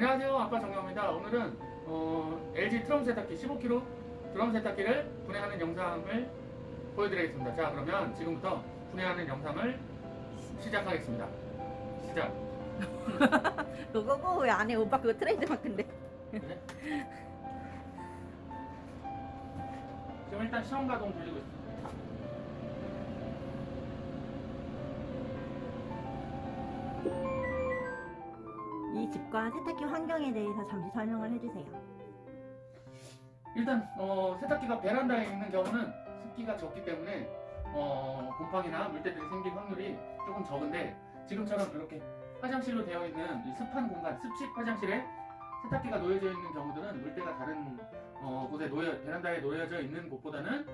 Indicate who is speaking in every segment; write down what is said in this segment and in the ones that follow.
Speaker 1: 안녕하세요 아빠 정경입니다 오늘은 어, LG 트럼 세탁기 15kg 드럼 세탁기를 분해하는 영상을 보여드리겠습니다 자 그러면 지금부터 분해하는 영상을 시작하겠습니다 시작
Speaker 2: 그거고 왜 안 해? 오빠 그거 트레이드 마크인데.
Speaker 1: 네. 지금 일단 시험 가동 돌리고 있습니다
Speaker 2: 이 집과 세탁기 환경에 대해서 잠시 설명을 해주세요.
Speaker 1: 일단 어, 세탁기가 베란다에 있는 경우는 습기가 적기 때문에 어, 곰팡이나 물때들이 생길 확률이 조금 적은데 지금처럼 이렇게 화장실로 되어 있는 이 습한 공간, 습식 화장실에 세탁기가 놓여져 있는 경우들은 물때가 다른 어, 곳에 놓여 베란다에 놓여져 있는 곳보다는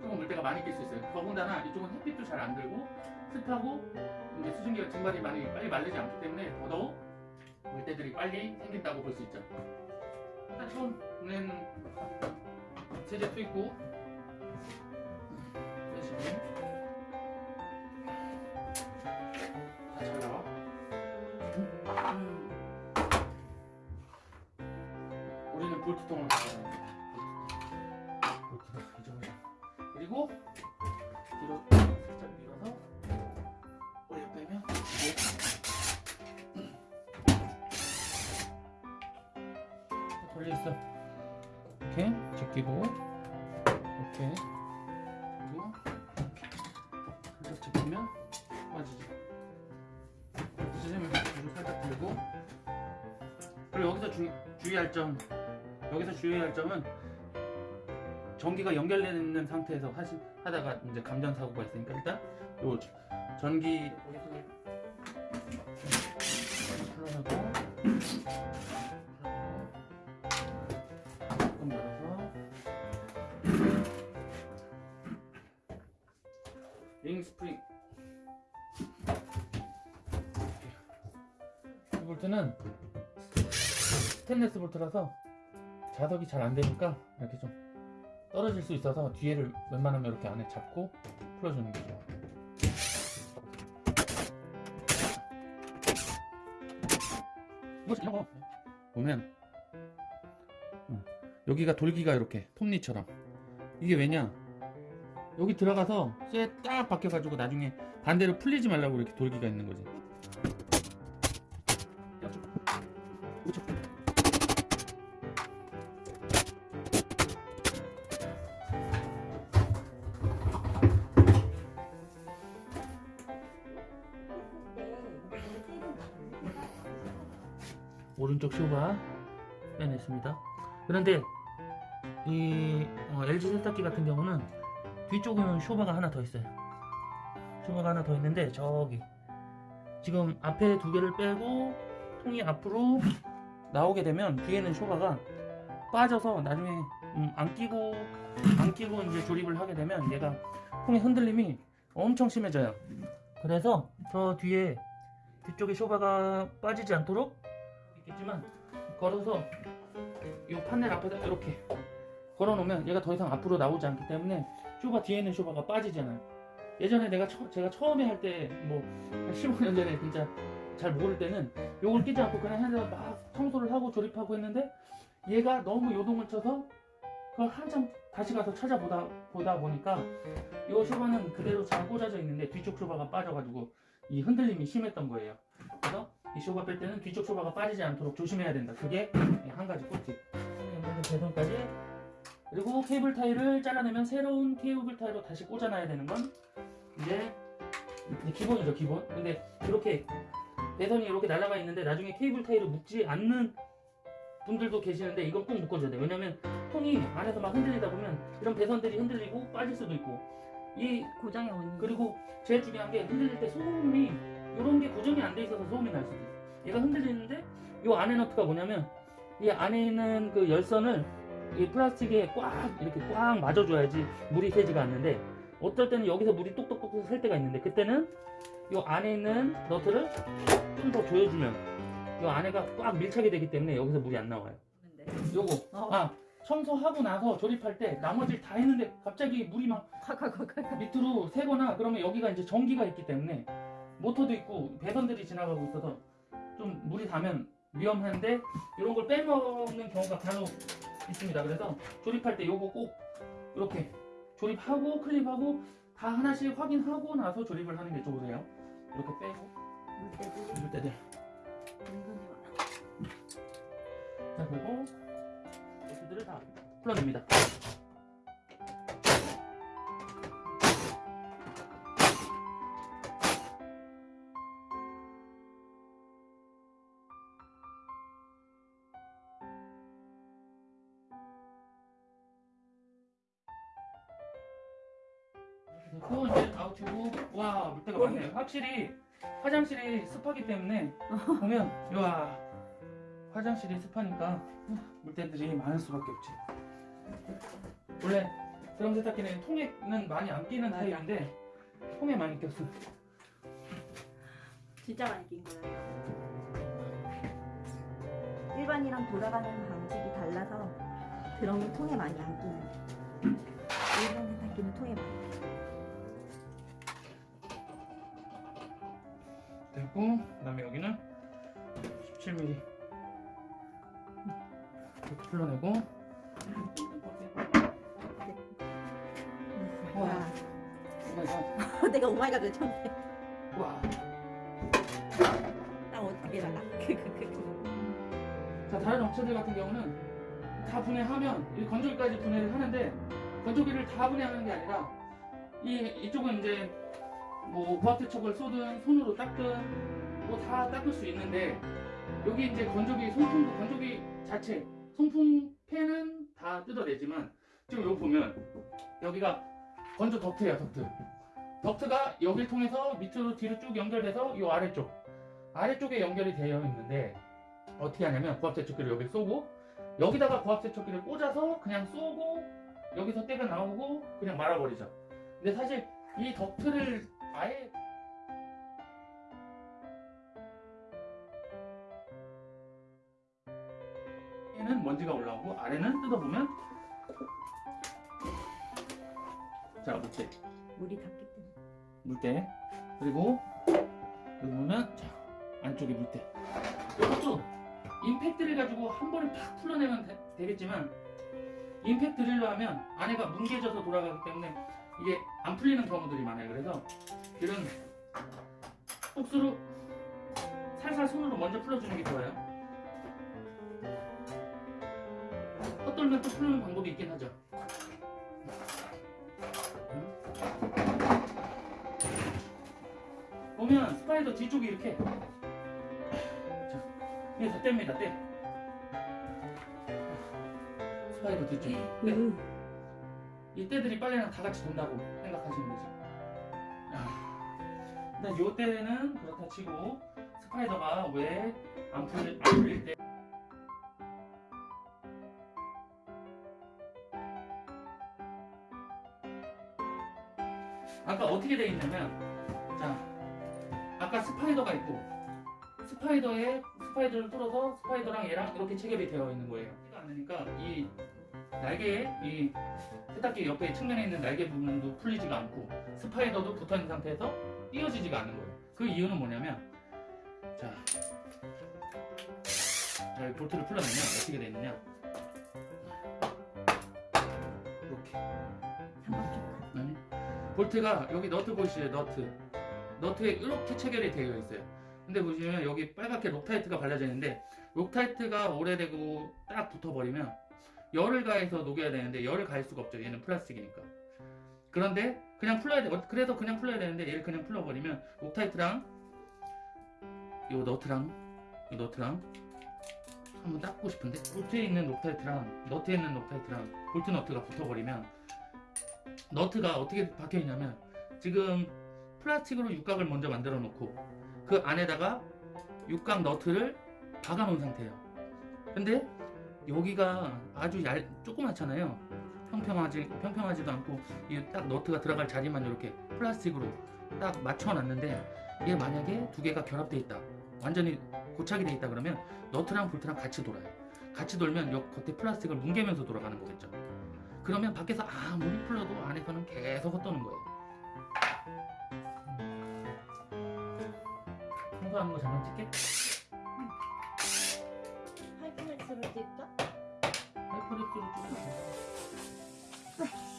Speaker 1: 조금 물때가 많이 낄 수 있어요. 더군다나 이쪽은 햇빛도 잘 안 들고 습하고 이제 수증기가 증발이 많이 빨리 마르지 않기 때문에 더더욱 물때들이 빨리 생긴다고 볼 수 있죠. 일단 처음 보낸 세제 투입구 빼시고 다잘 나와
Speaker 2: 음.
Speaker 1: 우리는 볼트통을 가져가야 볼트를 잊어버려 그리고 걸려있어. 이렇게 제끼고 이렇게. 그리고 살짝 제끼면 빠지죠 빠지면 물을 살짝 들고. 그리고 여기서 주, 주의할 점 여기서 주의할 점은 전기가 연결되어 있는 상태에서 하시, 하다가 이제 감전 사고가 있으니까 일단 요 전기 흘러가고 조금 링 스프링. 이 볼트는 스테인레스 볼트라서 자석이 잘 안 되니까 이렇게 좀 떨어질 수 있어서 뒤에를 웬만하면 이렇게 안에 잡고 풀어주는 게 좋아요. 이거 거 보면 어, 여기가 돌기가 이렇게 톱니처럼. 이게 왜냐 여기 들어가서 쇠 딱 박혀가지고 나중에 반대로 풀리지 말라고 이렇게 돌기가 있는 거지. 오른쪽 쇼바 빼냈습니다. 그런데 이 어, LG 세탁기 같은 경우는 뒤쪽에는 쇼바가 하나 더 있어요. 쇼바가 하나 더 있는데 저기 지금 앞에 두 개를 빼고 통이 앞으로 나오게 되면 뒤에는 쇼바가 빠져서 나중에 음, 안 끼고 안 끼고 이제 조립을 하게 되면 얘가 통의 흔들림이 엄청 심해져요. 그래서 저 뒤에 뒤쪽에 쇼바가 빠지지 않도록 있겠지만 걸어서 이 판넬 앞에다 이렇게 걸어 놓으면 얘가 더 이상 앞으로 나오지 않기 때문에 쇼바 뒤에는 쇼바가 빠지잖아요. 예전에 내가 처, 제가 처음에 할 때 뭐 15년 전에 진짜 잘 모를 때는 요걸 끼지 않고 그냥 해서 막 청소를 하고 조립하고 했는데 얘가 너무 요동을 쳐서 그걸 한참 다시 가서 찾아보다 보다 보니까 이 쇼바는 그대로 잘 꽂아져 있는데 뒤쪽 쇼바가 빠져가지고 이 흔들림이 심했던 거예요. 그래서 이 쇼바 뺄 때는 뒤쪽 쇼바가 빠지지 않도록 조심해야 된다. 그게 한 가지 꿀팁. 배선까지 그리고 케이블 타일을 잘라내면 새로운 케이블 타일로 다시 꽂아놔야 되는 건 이제 기본이죠 기본. 근데 이렇게 배선이 이렇게 날아가 있는데 나중에 케이블 타일을 묶지 않는 분들도 계시는데 이건 꼭 묶어줘야 돼요. 왜냐면 통이 안에서 막 흔들리다 보면 이런 배선들이 흔들리고 빠질 수도 있고 이
Speaker 2: 고장의 원인.
Speaker 1: 그리고 제일 중요한 게 흔들릴 때 소음이 이런 게 고정이 안 돼 있어서 소음이 날 수도 있어. 얘가 흔들리는데 이 안에 너트가 뭐냐면 이 안에 있는 그 열선을 이 플라스틱에 꽉 이렇게 꽉 맞아줘야지 물이 새지가 않는데 어떨 때는 여기서 물이 똑똑똑 셀 때가 있는데 그때는 이 안에 있는 너트를 좀 더 조여주면 이 안에가 꽉 밀착이 되기 때문에 여기서 물이 안 나와요. 요거
Speaker 2: 어.
Speaker 1: 아 청소하고 나서 조립할 때 나머지 다 했는데 갑자기 물이 막. 밑으로 새거나 그러면 여기가 이제 전기가 있기 때문에 모터도 있고 배선들이 지나가고 있어서 좀 물이 닿으면 위험한데 이런 걸 빼먹는 경우가 간혹 있습니다. 그래서 조립할 때 요거 꼭 이렇게 조립하고 클립하고 다 하나씩 확인하고 나서 조립을 하는 게 좋으세요. 이렇게 빼고
Speaker 2: 물때들이
Speaker 1: 이럴 때들
Speaker 2: 은근히 많아.
Speaker 1: 자 그리고 bolt들을 다 풀어냅니다. 또 이제 아웃이고 와 물때가 많네요. 확실히 화장실이 습하기 때문에 보면 와 화장실이 습하니까 물때들이 많을 수밖에 없지. 원래 드럼 세탁기는 통에는 많이 안 끼는
Speaker 2: 맞아.
Speaker 1: 타입인데 통에 많이 꼈어.
Speaker 2: 진짜 많이 낀 거예요. 일반이랑 돌아가는 방식이 달라서 드럼이 통에 많이 안 끼는. 일반 세탁기는 통에 많이. 끼.
Speaker 1: 됐고 그 다음에 여기는 17mm 이렇게 풀러내고 와.
Speaker 2: 와.
Speaker 1: Oh my god.
Speaker 2: 내가 oh my god 외쳤네.
Speaker 1: 와.
Speaker 2: 딱 어떻게 나가?
Speaker 1: 자 다른 업체들 같은 경우는 다 분해하면 이 건조기까지 분해를 하는데 건조기를 다 분해하는 게 아니라 이 이쪽은 이제 뭐 고압세척을 쏘든 손으로 닦든 뭐 다 닦을 수 있는데 여기 이제 건조기 송풍 건조기 자체 송풍 팬은 다 뜯어내지만 지금 여기 보면 여기가 건조 덕트예요 덕트 덕트가 여기를 통해서 밑으로 뒤로 쭉 연결돼서 이 아래쪽 아래쪽에 연결이 되어 있는데 어떻게 하냐면 고압세척기를 여기 쏘고 여기다가 고압세척기를 꽂아서 그냥 쏘고 여기서 때가 나오고 그냥 말아버리죠. 근데 사실 이 덕트를 아예 위에는 먼지가 올라오고 아래는 뜯어보면 자 물때.
Speaker 2: 물이 닿기 때문에.
Speaker 1: 물때. 그리고 여기 보면 자 안쪽에 물때. 이것도 임팩 드릴 가지고 한 번에 팍 풀어내면 되, 겠지만 임팩 드릴로 하면 안에가 뭉개져서 돌아가기 때문에 이게 안 풀리는 경우들이 많아요. 그래서 이런 복수로 살살 손으로 먼저 풀어주는 게 좋아요. 헛돌면 또 풀는 방법이 있긴 하죠. 보면 spider 뒤쪽이 이렇게. 자, 이게 다 땝니다. 때. spider 뒤쪽. 네. 이 때들이 빨래랑 다 같이 돈다고 생각하시면 되죠 아, 근데 요 때는 그렇다 치고 spider가 왜 안 풀릴, 안 풀릴 때 아까 어떻게 돼 있냐면 자 아까 spider가 있고 spider에 spider를 뚫어서 spider랑 얘랑 이렇게 체결이 되어 있는 거예요. 안 되니까 이 날개 이 세탁기 옆에 측면에 있는 날개 부분도 풀리지가 않고 spider도 붙어 있는 상태에서 띄어지지가 않는 거예요. 그 이유는 뭐냐면 자, 자 이 볼트를 풀어내면 어떻게 돼 있느냐 이렇게. 아니 볼트가 여기 너트 보시죠 너트 너트에 이렇게 체결이 되어 있어요 근데 보시면 여기 빨갛게 록타이트가 발라져 있는데 록타이트가 오래되고 딱 붙어버리면 열을 가해서 녹여야 되는데 열을 가할 수가 없죠. 얘는 플라스틱이니까. 그런데 그냥 풀어야 돼. 어, 그래서 그냥 풀어야 되는데 얘를 그냥 풀어버리면 록타이트랑 요 너트랑 이 너트랑 한번 닦고 싶은데 볼트에 있는 록타이트랑 너트에 있는 록타이트랑 볼트 너트가 붙어버리면 너트가 어떻게 박혀 있냐면 지금 플라스틱으로 육각을 먼저 만들어 놓고 그 안에다가 육각 너트를 박아 놓은 상태예요. 근데 여기가 아주 얇 조그맣잖아요. 평평하지 평평하지도 않고 이 딱 너트가 들어갈 자리만 이렇게 플라스틱으로 딱 맞춰 놨는데 얘 만약에 두 개가 결합돼 있다. 완전히 고착이 돼 있다 그러면 너트랑 볼트랑 같이 돌아요. 같이 돌면 요 겉에 플라스틱을 뭉개면서 돌아가는 거겠죠. 그러면 밖에서 아무리 풀러도 안에서는 계속 헛도는 거예요. 청소하는 거 잠깐 찍게.
Speaker 2: 하이퍼렉스로 뛸까?
Speaker 1: 하이퍼렉스로 찍어주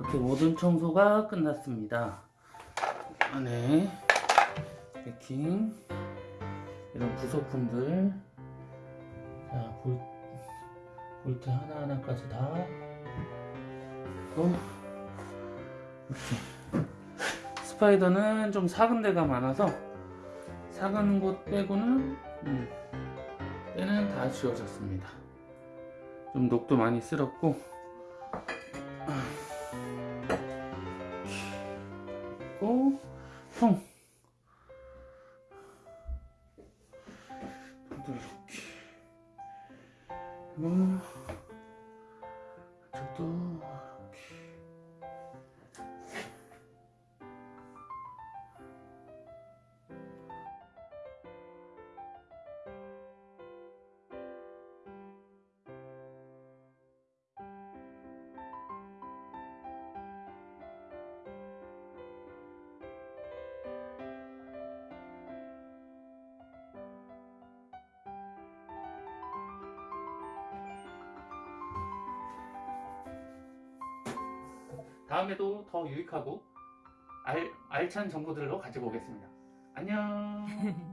Speaker 1: 이렇게 모든 청소가 끝났습니다. 안에 베킹 이런 부속품들 자 볼, 볼트 하나하나까지 다 또 이렇게 스파이더는 좀 작은 데가 많아서 작은 곳 빼고는 음, 때는 다 지워졌습니다. 좀 녹도 많이 쓸었고 통 통도 이렇게. 그 다음에도 더 유익하고 알, 알찬 정보들로 가지고 오겠습니다. 안녕.